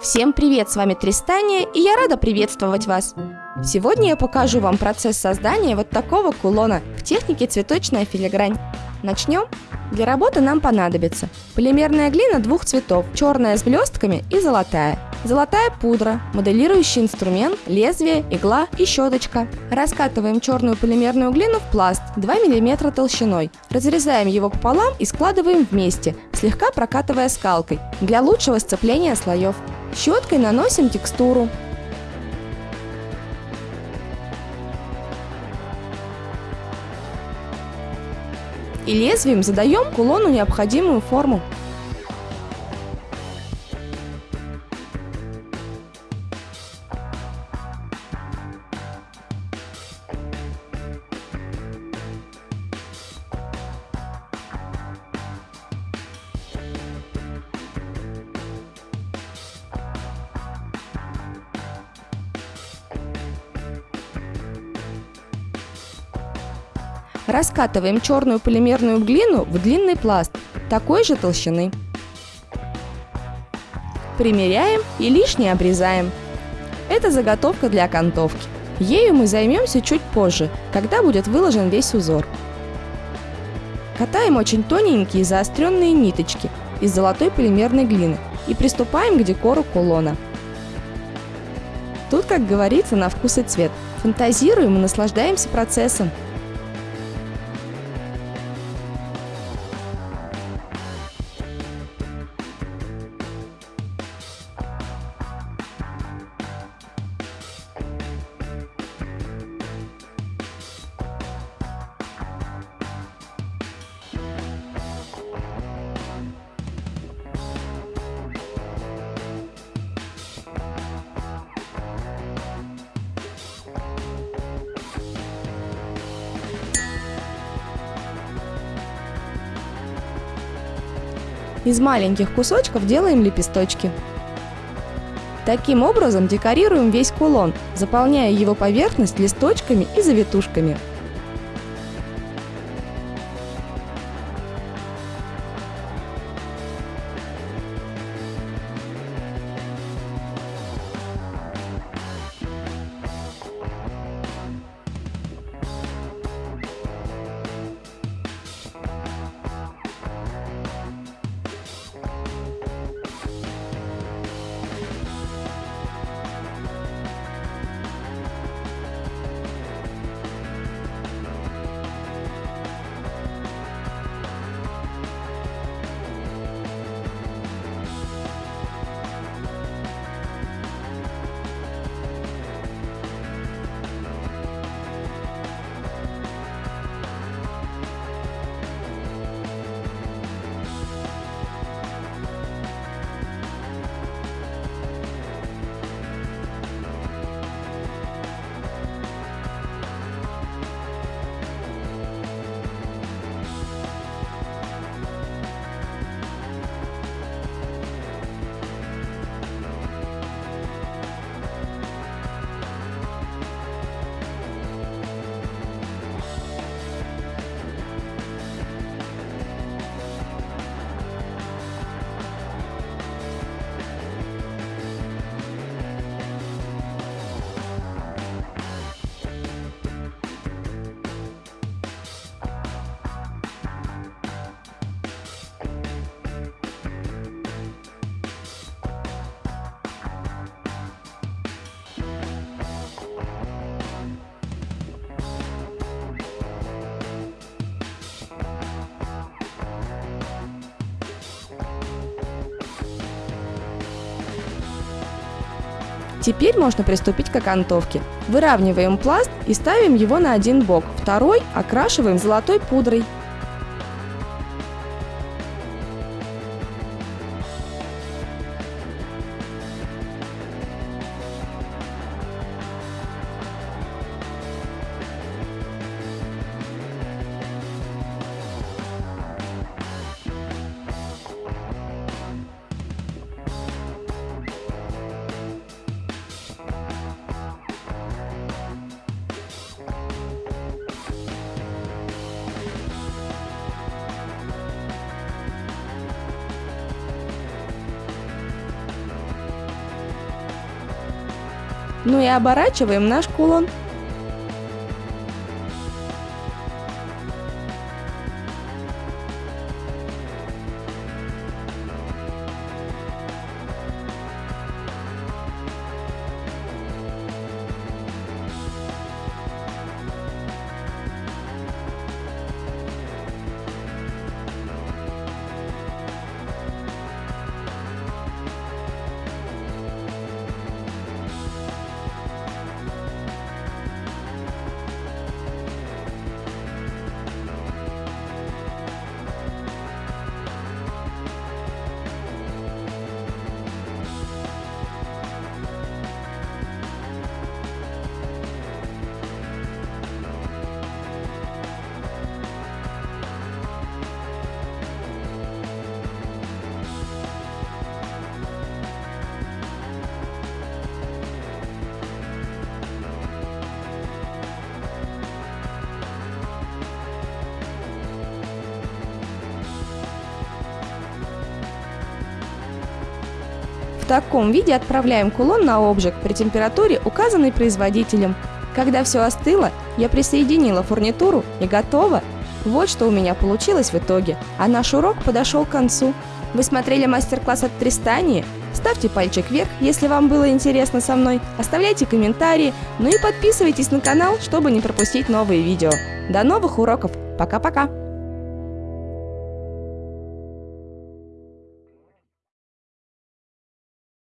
Всем привет, с вами Тристания, и я рада приветствовать вас. Сегодня я покажу вам процесс создания вот такого кулона в технике цветочная филигрань. Начнем? Для работы нам понадобится полимерная глина двух цветов, черная с блестками и золотая. Золотая пудра, моделирующий инструмент, лезвие, игла и щеточка. Раскатываем черную полимерную глину в пласт 2 мм толщиной. Разрезаем его пополам и складываем вместе, слегка прокатывая скалкой, для лучшего сцепления слоев. Щеткой наносим текстуру. И лезвием задаем кулону необходимую форму. Раскатываем черную полимерную глину в длинный пласт такой же толщины. Примеряем и лишнее обрезаем. Это заготовка для окантовки. Ею мы займемся чуть позже, когда будет выложен весь узор. Катаем очень тоненькие заостренные ниточки из золотой полимерной глины и приступаем к декору кулона. Тут, как говорится, на вкус и цвет. Фантазируем и наслаждаемся процессом. Из маленьких кусочков делаем лепесточки. Таким образом декорируем весь кулон, заполняя его поверхность листочками и завитушками. Теперь можно приступить к окантовке. Выравниваем пласт и ставим его на один бок, второй окрашиваем золотой пудрой. Ну и оборачиваем наш кулон. Таком виде отправляем кулон на обжиг при температуре, указанной производителем. Когда все остыло, я присоединила фурнитуру и готово. Вот что у меня получилось в итоге, а наш урок подошел к концу. Вы смотрели мастер-класс от Тристании? Ставьте пальчик вверх, если вам было интересно со мной, оставляйте комментарии, ну и подписывайтесь на канал, чтобы не пропустить новые видео. До новых уроков! Пока-пока!